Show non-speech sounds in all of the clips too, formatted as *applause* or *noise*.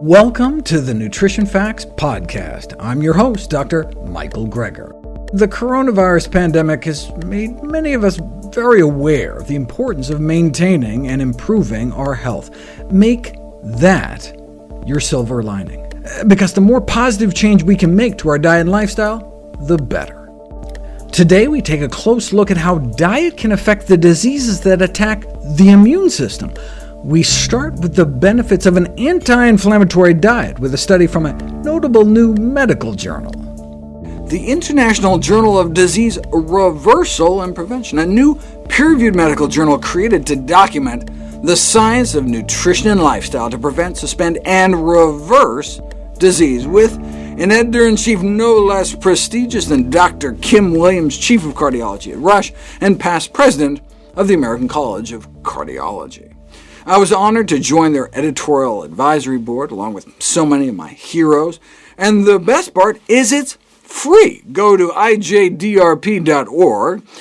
Welcome to the Nutrition Facts Podcast. I'm your host, Dr. Michael Greger. The coronavirus pandemic has made many of us very aware of the importance of maintaining and improving our health. Make that your silver lining, because the more positive change we can make to our diet and lifestyle, the better. Today we take a close look at how diet can affect the diseases that attack the immune system, we start with the benefits of an anti-inflammatory diet with a study from a notable new medical journal. The International Journal of Disease Reversal and Prevention, a new peer-reviewed medical journal created to document the science of nutrition and lifestyle to prevent, suspend, and reverse disease, with an editor-in-chief no less prestigious than Dr. Kim Williams, chief of cardiology at Rush, and past president of the American College of Cardiology. I was honored to join their editorial advisory board, along with so many of my heroes, and the best part is it's free. Go to ijdrp.org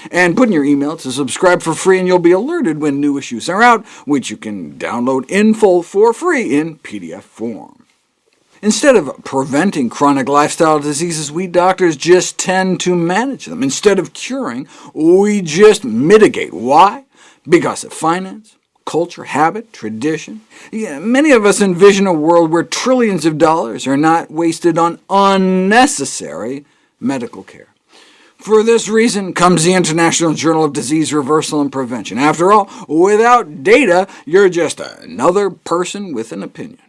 and put in your email to subscribe for free, and you'll be alerted when new issues are out, which you can download in full for free in PDF form. Instead of preventing chronic lifestyle diseases, we doctors just tend to manage them. Instead of curing, we just mitigate. Why? Because of finance, culture, habit, tradition. Yeah, many of us envision a world where trillions of dollars are not wasted on unnecessary medical care. For this reason comes the International Journal of Disease Reversal and Prevention. After all, without data, you're just another person with an opinion.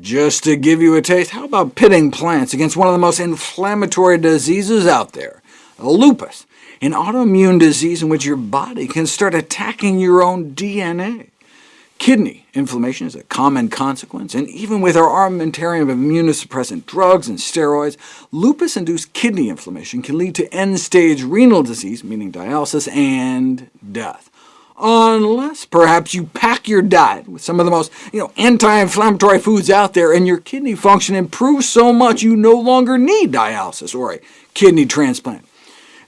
Just to give you a taste, how about pitting plants against one of the most inflammatory diseases out there, lupus, an autoimmune disease in which your body can start attacking your own DNA. Kidney inflammation is a common consequence, and even with our armamentarium of immunosuppressant drugs and steroids, lupus-induced kidney inflammation can lead to end-stage renal disease, meaning dialysis, and death. Unless perhaps you pack your diet with some of the most you know, anti-inflammatory foods out there, and your kidney function improves so much you no longer need dialysis or a kidney transplant.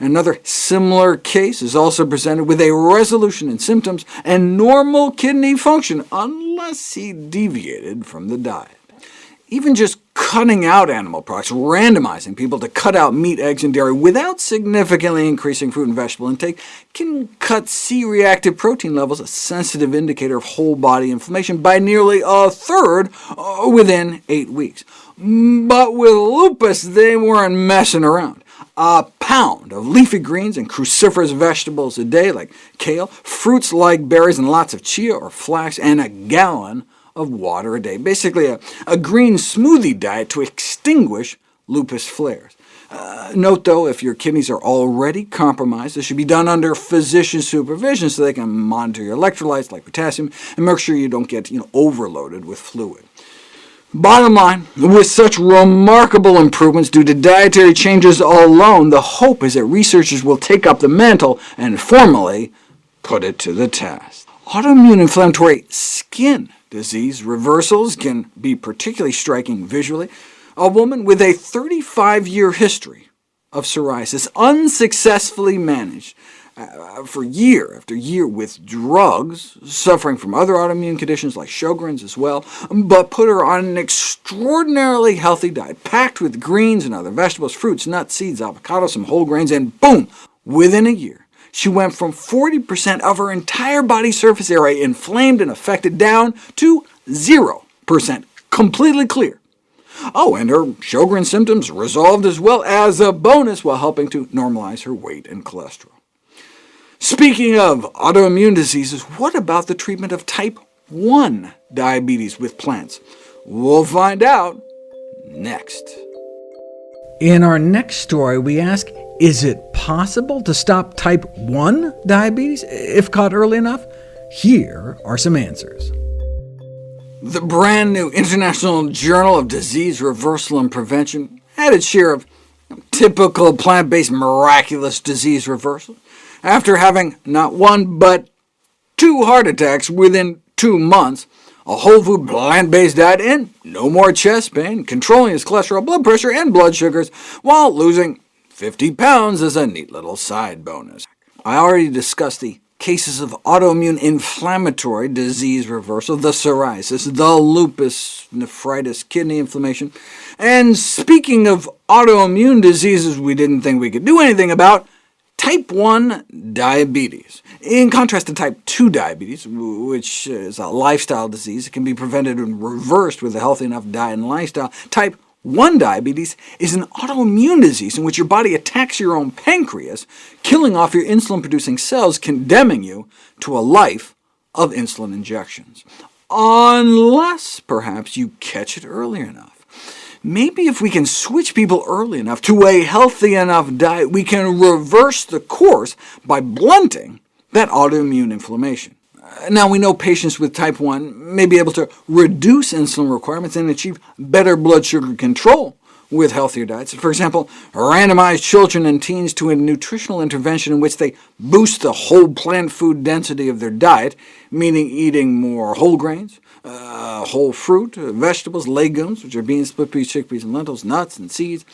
Another similar case is also presented with a resolution in symptoms and normal kidney function, unless he deviated from the diet. Even just cutting out animal products, randomizing people to cut out meat, eggs, and dairy without significantly increasing fruit and vegetable intake, can cut C-reactive protein levels, a sensitive indicator of whole-body inflammation, by nearly a third uh, within eight weeks. But with lupus, they weren't messing around a pound of leafy greens and cruciferous vegetables a day, like kale, fruits like berries and lots of chia or flax, and a gallon of water a day. Basically a, a green smoothie diet to extinguish lupus flares. Uh, note, though, if your kidneys are already compromised, this should be done under physician supervision so they can monitor your electrolytes like potassium, and make sure you don't get you know, overloaded with fluid. Bottom line, with such remarkable improvements due to dietary changes alone, the hope is that researchers will take up the mantle and formally put it to the test. Autoimmune inflammatory skin disease reversals can be particularly striking visually. A woman with a 35-year history of psoriasis unsuccessfully managed Uh, for year after year with drugs, suffering from other autoimmune conditions like Sjogren's as well, but put her on an extraordinarily healthy diet, packed with greens and other vegetables, fruits, nuts, seeds, avocados, some whole grains, and boom! Within a year, she went from 40% of her entire body surface area inflamed and affected down to 0%, completely clear. Oh, and her Sjogren symptoms resolved as well as a bonus while helping to normalize her weight and cholesterol. Speaking of autoimmune diseases, what about the treatment of type 1 diabetes with plants? We'll find out next. In our next story, we ask, is it possible to stop type 1 diabetes if caught early enough? Here are some answers. The brand new International Journal of Disease Reversal and Prevention had its share of typical plant-based miraculous disease reversal after having not one but two heart attacks within two months, a whole food plant-based diet, and no more chest pain, controlling his cholesterol, blood pressure, and blood sugars, while losing 50 pounds as a neat little side bonus. I already discussed the cases of autoimmune inflammatory disease reversal, the psoriasis, the lupus nephritis, kidney inflammation. And speaking of autoimmune diseases we didn't think we could do anything about, type 1 diabetes. In contrast to type 2 diabetes, which is a lifestyle disease, it can be prevented and reversed with a healthy enough diet and lifestyle. Type 1 diabetes is an autoimmune disease in which your body attacks your own pancreas, killing off your insulin-producing cells, condemning you to a life of insulin injections. Unless, perhaps, you catch it early enough. Maybe if we can switch people early enough to a healthy enough diet, we can reverse the course by blunting that autoimmune inflammation. Now, we know patients with type 1 may be able to reduce insulin requirements and achieve better blood sugar control with healthier diets. For example, randomize children and teens to a nutritional intervention in which they boost the whole plant food density of their diet, meaning eating more whole grains, uh, whole fruit, uh, vegetables, legumes, which are beans, split peas, chickpeas, and lentils, nuts, and seeds.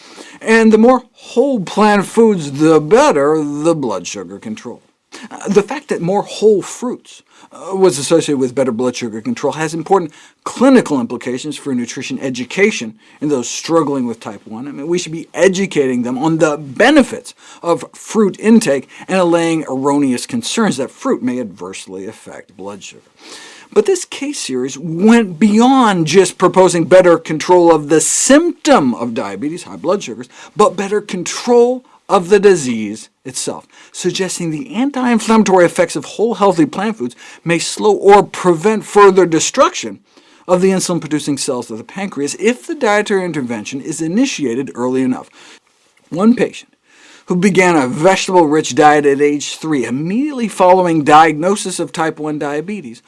And the more whole plant foods, the better the blood sugar control. Uh, the fact that more whole fruits uh, was associated with better blood sugar control has important clinical implications for nutrition education in those struggling with type 1. I mean, we should be educating them on the benefits of fruit intake and allaying erroneous concerns that fruit may adversely affect blood sugar. But this case series went beyond just proposing better control of the symptom of diabetes, high blood sugars, but better control of the disease itself, suggesting the anti-inflammatory effects of whole healthy plant foods may slow or prevent further destruction of the insulin-producing cells of the pancreas if the dietary intervention is initiated early enough. One patient who began a vegetable-rich diet at age 3, immediately following diagnosis of type 1 diabetes,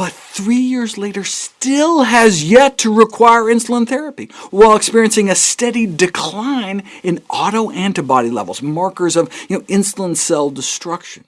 but three years later still has yet to require insulin therapy, while experiencing a steady decline in autoantibody levels, markers of you know, insulin cell destruction.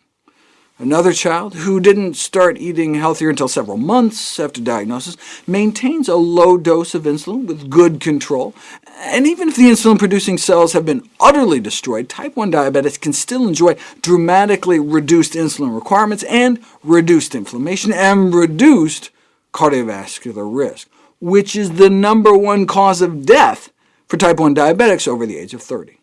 Another child, who didn't start eating healthier until several months after diagnosis, maintains a low dose of insulin with good control, and even if the insulin-producing cells have been utterly destroyed, type 1 diabetics can still enjoy dramatically reduced insulin requirements and reduced inflammation and reduced cardiovascular risk, which is the number one cause of death for type 1 diabetics over the age of 30.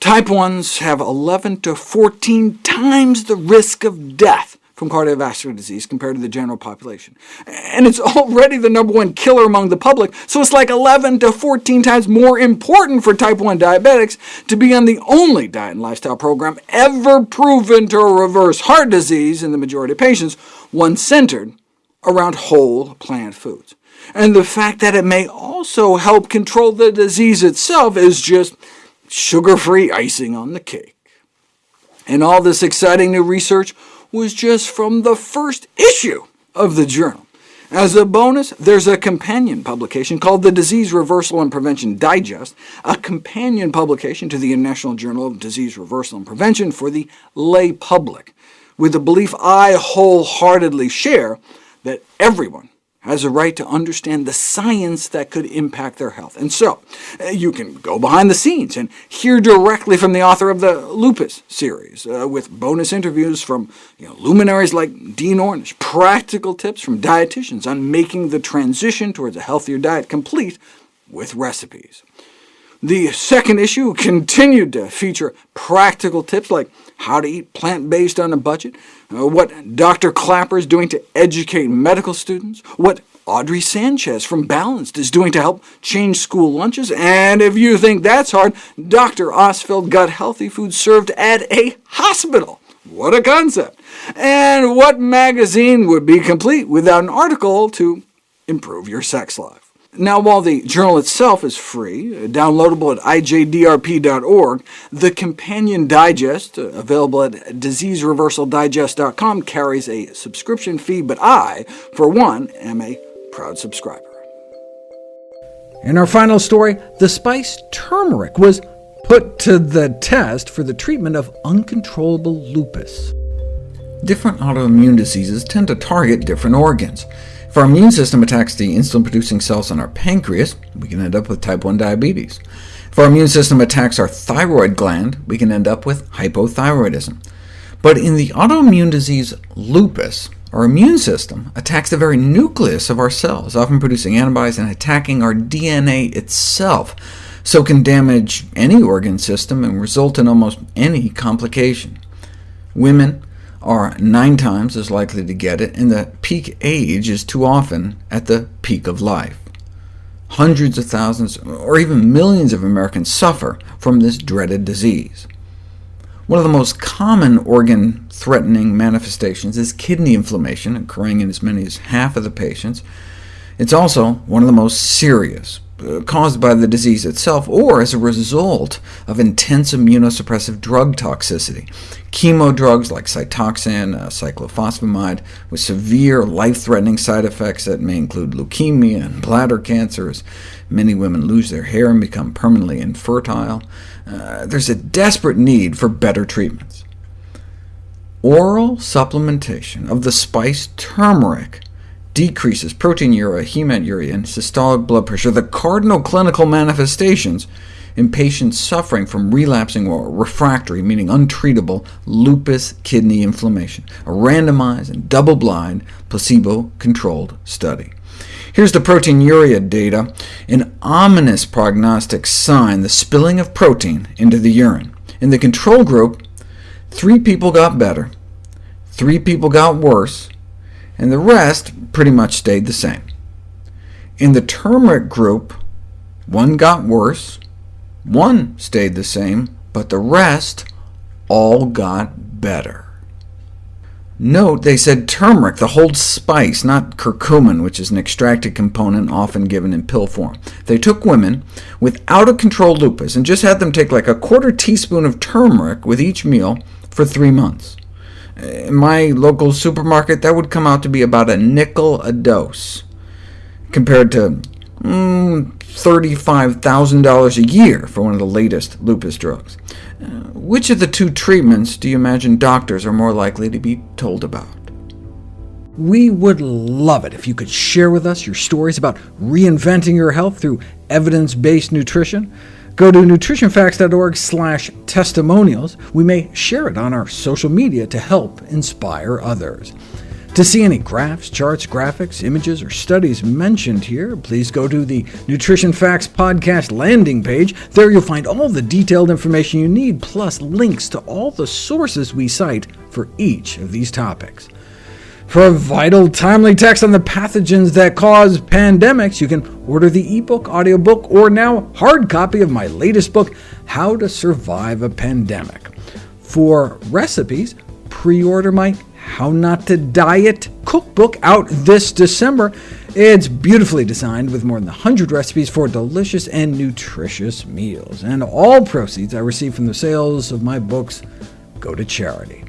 Type 1s have 11 to 14 times the risk of death from cardiovascular disease compared to the general population. And it's *laughs* already the number one killer among the public, so it's like 11 to 14 times more important for type 1 diabetics to be on the only diet and lifestyle program ever proven to reverse heart disease in the majority of patients, one centered around whole plant foods. And the fact that it may also help control the disease itself is just sugar-free icing on the cake. And all this exciting new research was just from the first issue of the journal. As a bonus, there's a companion publication called the Disease Reversal and Prevention Digest, a companion publication to the International Journal of Disease Reversal and Prevention for the lay public, with the belief I wholeheartedly share that everyone has a right to understand the science that could impact their health. And so, uh, you can go behind the scenes and hear directly from the author of the Lupus series, uh, with bonus interviews from you know, luminaries like Dean Ornish, practical tips from dietitians on making the transition towards a healthier diet complete with recipes. The second issue continued to feature practical tips like how to eat plant-based on a budget, uh, what Dr. Klaper is doing to educate medical students, what Audrey Sanchez from Balanced is doing to help change school lunches, and if you think that's hard, Dr. Ostfeld got healthy food served at a hospital. What a concept! And what magazine would be complete without an article to improve your sex life? Now, while the journal itself is free, uh, downloadable at ijdrp.org, the companion digest, uh, available at diseasereversaldigest.com, carries a subscription fee, but I, for one, am a proud subscriber. In our final story, the spice turmeric was put to the test for the treatment of uncontrollable lupus. Different autoimmune diseases tend to target different organs. If our immune system attacks the insulin-producing cells in our pancreas, we can end up with type 1 diabetes. If our immune system attacks our thyroid gland, we can end up with hypothyroidism. But in the autoimmune disease lupus, our immune system attacks the very nucleus of our cells, often producing antibodies and attacking our DNA itself, so it can damage any organ system and result in almost any complication. Women are nine times as likely to get it, and the peak age is too often at the peak of life. Hundreds of thousands, or even millions of Americans suffer from this dreaded disease. One of the most common organ-threatening manifestations is kidney inflammation, occurring in as many as half of the patients. It's also one of the most serious, uh, caused by the disease itself, or as a result of intense immunosuppressive drug toxicity. Chemo drugs like Cytoxan, uh, cyclophosphamide, with severe life-threatening side effects that may include leukemia and bladder cancers. Many women lose their hair and become permanently infertile. Uh, there's a desperate need for better treatments. Oral supplementation of the spice turmeric decreases proteinuria, hematuria, and systolic blood pressure, the cardinal clinical manifestations in patients suffering from relapsing or refractory, meaning untreatable, lupus kidney inflammation, a randomized and double-blind, placebo-controlled study. Here's the proteinuria data, an ominous prognostic sign, the spilling of protein into the urine. In the control group, three people got better, three people got worse, and the rest pretty much stayed the same. In the turmeric group, one got worse, one stayed the same, but the rest all got better. Note they said turmeric, the whole spice, not curcumin, which is an extracted component often given in pill form. They took women with out-of-control lupus and just had them take like a quarter teaspoon of turmeric with each meal for three months. In my local supermarket, that would come out to be about a nickel a dose, compared to mm, $35,000 a year for one of the latest lupus drugs. Uh, which of the two treatments do you imagine doctors are more likely to be told about? We would love it if you could share with us your stories about reinventing your health through evidence-based nutrition. Go to nutritionfacts.org testimonials. We may share it on our social media to help inspire others. To see any graphs, charts, graphics, images, or studies mentioned here, please go to the Nutrition Facts podcast landing page. There you'll find all the detailed information you need, plus links to all the sources we cite for each of these topics. For a vital, timely text on the pathogens that cause pandemics, you can order the ebook, audiobook, or now hard copy of my latest book, How to Survive a Pandemic. For recipes, pre-order my how Not to Diet cookbook out this December. It's beautifully designed with more than 100 recipes for delicious and nutritious meals, and all proceeds I receive from the sales of my books go to charity.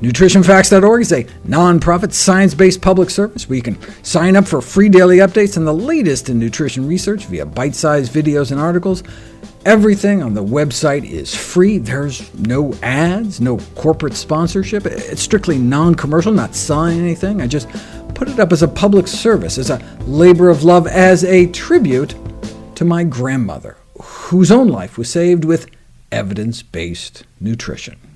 NutritionFacts.org is a nonprofit, science-based public service where you can sign up for free daily updates on the latest in nutrition research via bite-sized videos and articles, Everything on the website is free. There's no ads, no corporate sponsorship. It's strictly non-commercial, not selling anything. I just put it up as a public service, as a labor of love, as a tribute to my grandmother, whose own life was saved with evidence-based nutrition.